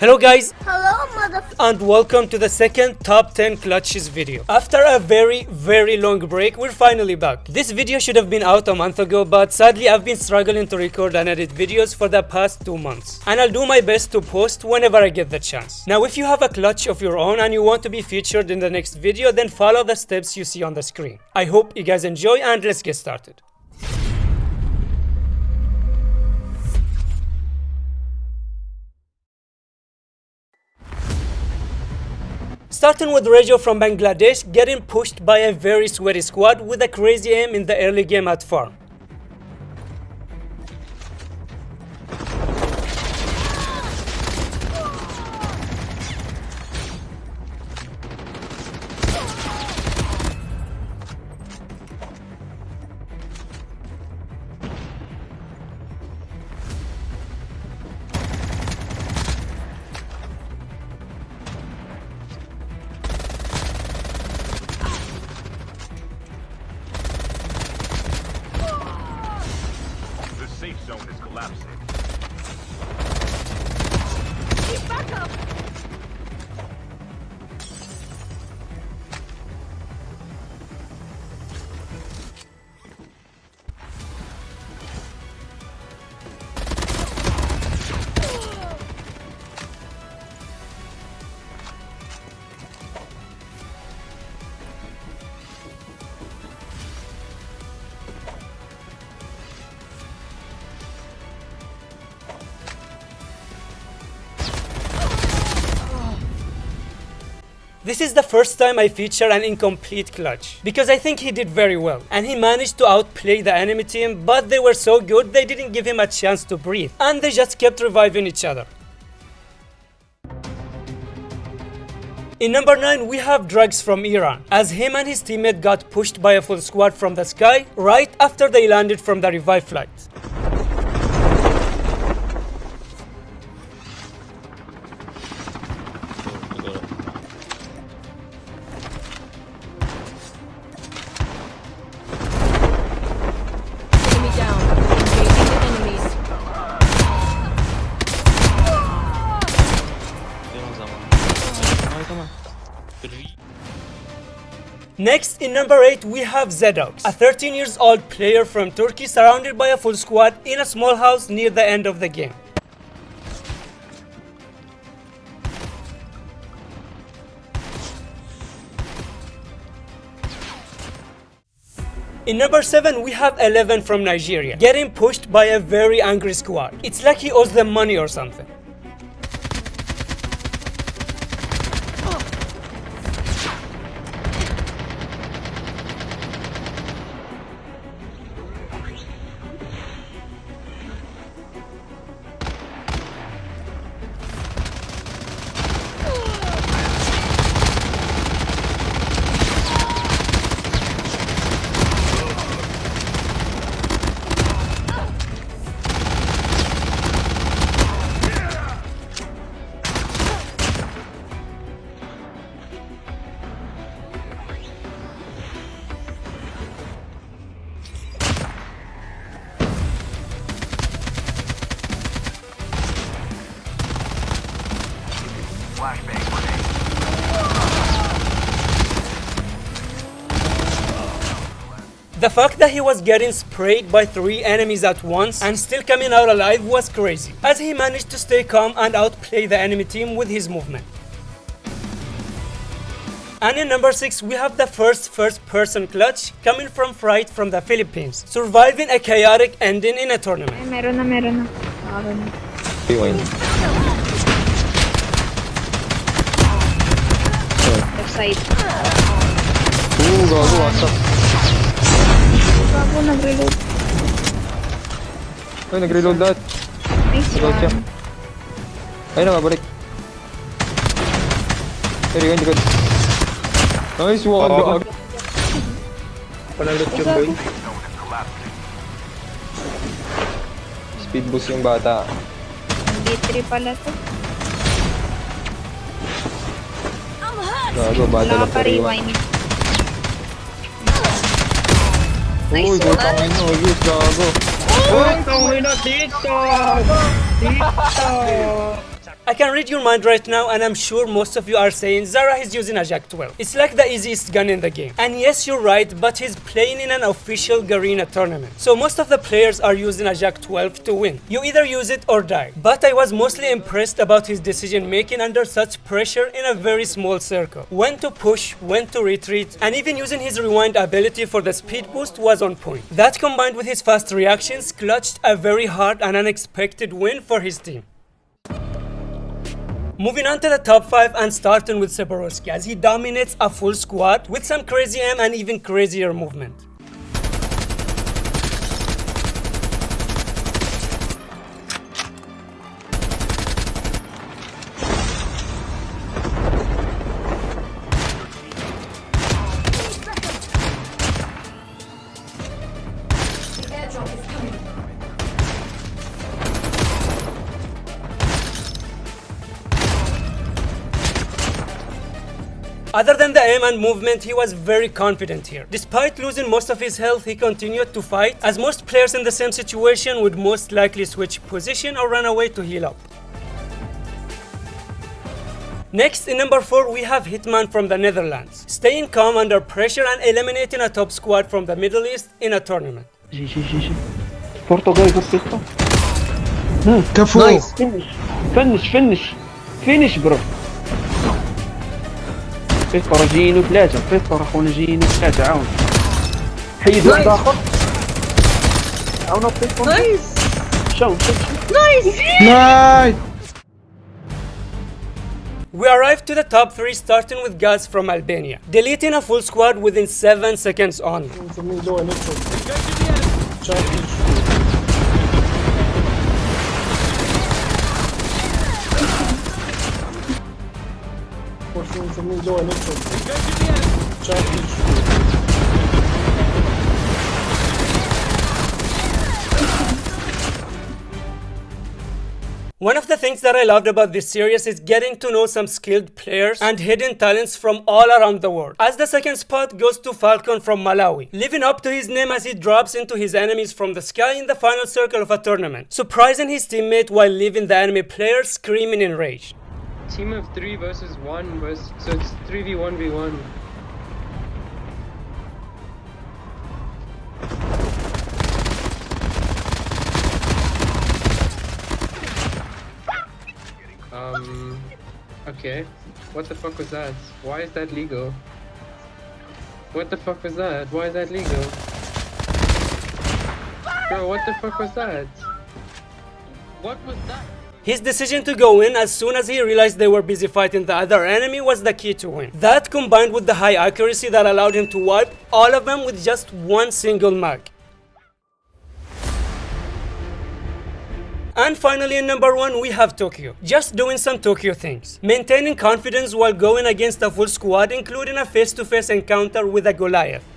Hello guys Hello, mother. and welcome to the second top 10 clutches video. After a very very long break we're finally back. This video should have been out a month ago but sadly I've been struggling to record and edit videos for the past 2 months. And I'll do my best to post whenever I get the chance. Now if you have a clutch of your own and you want to be featured in the next video then follow the steps you see on the screen. I hope you guys enjoy and let's get started. Starting with Rejo from Bangladesh getting pushed by a very sweaty squad with a crazy aim in the early game at farm. Zone is collapsing. This is the first time I feature an incomplete clutch because I think he did very well and he managed to outplay the enemy team but they were so good they didn't give him a chance to breathe and they just kept reviving each other. In number 9 we have Drugs from Iran as him and his teammate got pushed by a full squad from the sky right after they landed from the revive flight. Next, in number 8, we have Zedox, a 13 years old player from Turkey surrounded by a full squad in a small house near the end of the game. In number 7, we have 11 from Nigeria, getting pushed by a very angry squad. It's like he owes them money or something. The fact that he was getting sprayed by three enemies at once and still coming out alive was crazy, as he managed to stay calm and outplay the enemy team with his movement. And in number 6 we have the first first person clutch coming from Fright from the Philippines, surviving a chaotic ending in a tournament. Ay, meron na, meron na. Ah, meron na. Rewind. Left side. Oo, gago, what's up? Bago nag-reload. Ay, nag-reload lahat. Nice Reload siya. one. Ayun na, balik. Ay, rewind, rewind. Nice one, gago. Panalot yung boy. Zone is collapsing. Speed boost yung bata. Ang D3 pala to. Gago, bata Wala lang pa sa rewind. rewind. Uy, Nice putang one. ina, ayos, gago. I I can read your mind right now and I'm sure most of you are saying Zara is using a Jack 12. It's like the easiest gun in the game. And yes, you're right, but he's playing in an official Garena tournament. So most of the players are using a Jack 12 to win. You either use it or die. But I was mostly impressed about his decision making under such pressure in a very small circle. When to push, when to retreat, and even using his rewind ability for the speed boost was on point. That combined with his fast reactions clutched a very hard and unexpected win for his team. Moving on to the top 5 and starting with Seborowski as he dominates a full squad with some crazy aim and even crazier movement. Other than the aim and movement, he was very confident here. Despite losing most of his health, he continued to fight, as most players in the same situation would most likely switch position or run away to heal up. Next, in number 4, we have Hitman from the Netherlands, staying calm under pressure and eliminating a top squad from the Middle East in a tournament. Portugal. Nice. Finish, finish, finish, finish, bro. فنش فنش فينش برو فيستور جايين ثلاثة فيستور اخونا جايين ثلاثة عاون حيد واحد اخر عاون فيستور نايس شو شو شو نايس We arrived to the top 3 starting with Gaz from Albania, deleting a full squad within 7 seconds only. One of the things that I loved about this series is getting to know some skilled players and hidden talents from all around the world. As the second spot goes to Falcon from Malawi, living up to his name as he drops into his enemies from the sky in the final circle of a tournament, surprising his teammate while leaving the enemy player screaming in rage. Team of three versus one versus so it's three v one v one. Um. Okay. What the fuck was that? Why is that legal? What the fuck was that? Why is that legal? Bro, what the fuck was that? What was that? His decision to go in as soon as he realized they were busy fighting the other enemy was the key to win. That combined with the high accuracy that allowed him to wipe all of them with just one single mag. And finally in number 1 we have Tokyo, just doing some Tokyo things. Maintaining confidence while going against a full squad including a face-to-face encounter with a Goliath.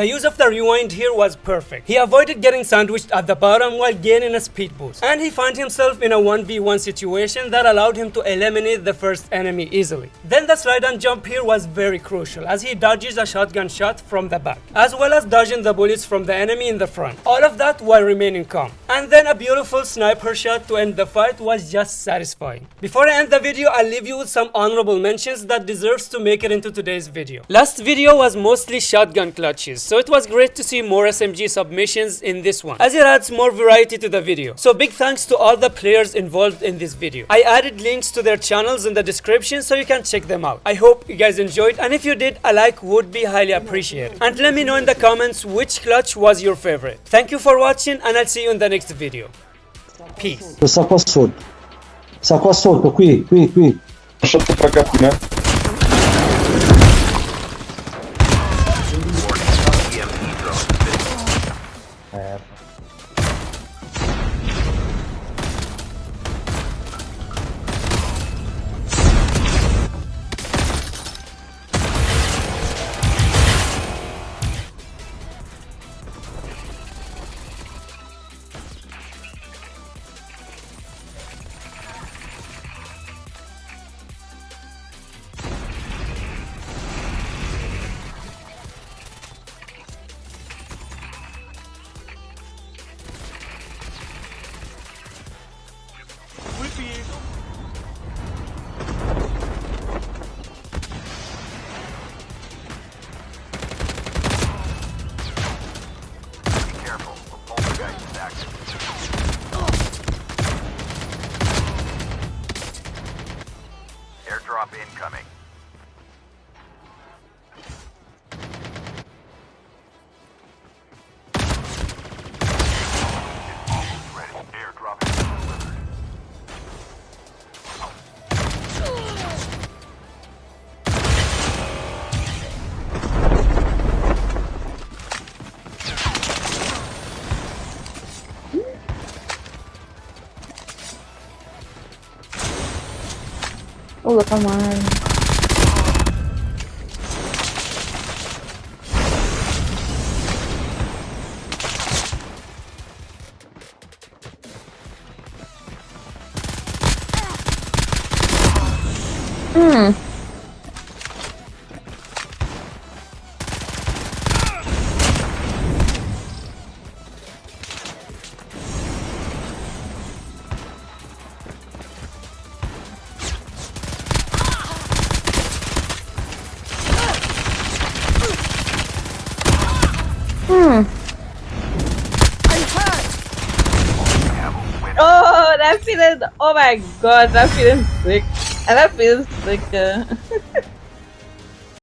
The use of the rewind here was perfect. He avoided getting sandwiched at the bottom while gaining a speed boost. And he found himself in a 1v1 situation that allowed him to eliminate the first enemy easily. Then the slide and jump here was very crucial as he dodges a shotgun shot from the back, as well as dodging the bullets from the enemy in the front. All of that while remaining calm. And then a beautiful sniper shot to end the fight was just satisfying. Before I end the video, I'll leave you with some honorable mentions that deserves to make it into today's video. Last video was mostly shotgun clutches, so it was great to see more SMG submissions in this one, as it adds more variety to the video. So big thanks to all the players involved in this video. I added links to their channels in the description so you can check them out. I hope you guys enjoyed and if you did, a like would be highly appreciated. And let me know in the comments which clutch was your favorite. Thank you for watching and I'll see you in the next video. Peace. Sacco assolto. Sacco assolto, qui, qui, qui. Sotto come on. Feeling. Oh my god, that feeling sick. And that feels sick. Uh,